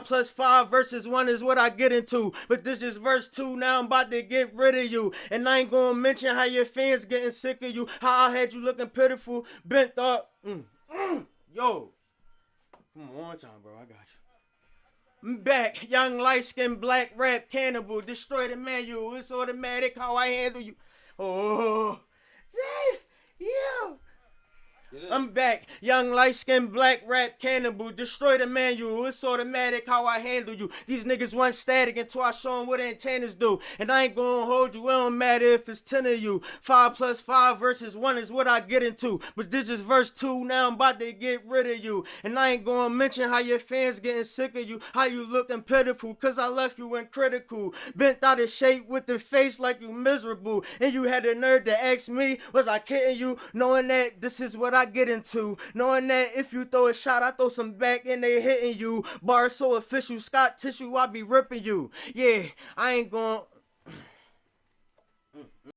Five plus five versus one is what I get into. But this is verse two. Now I'm about to get rid of you. And I ain't gonna mention how your fans getting sick of you. How I had you looking pitiful, bent up. Mm, mm, yo. Come on, one time, bro. I got you. Back, young light skinned black rap cannibal. Destroy the manual. It's automatic how I handle you. Oh, I'm back, young light skinned black rap cannibal. Destroy the manual. It's automatic how I handle you. These niggas want static until I show them what antennas do. And I ain't gonna hold you. It don't matter if it's 10 of you. 5 plus 5 versus 1 is what I get into. But this is verse 2. Now I'm about to get rid of you. And I ain't gonna mention how your fans getting sick of you. How you looking pitiful. Cause I left you in critical. Bent out of shape with the face like you miserable. And you had the nerve to ask me, was I kidding you? Knowing that this is what I get into. Knowing that if you throw a shot, I throw some back and they hitting you. Bar so official, Scott tissue, I be ripping you. Yeah, I ain't going.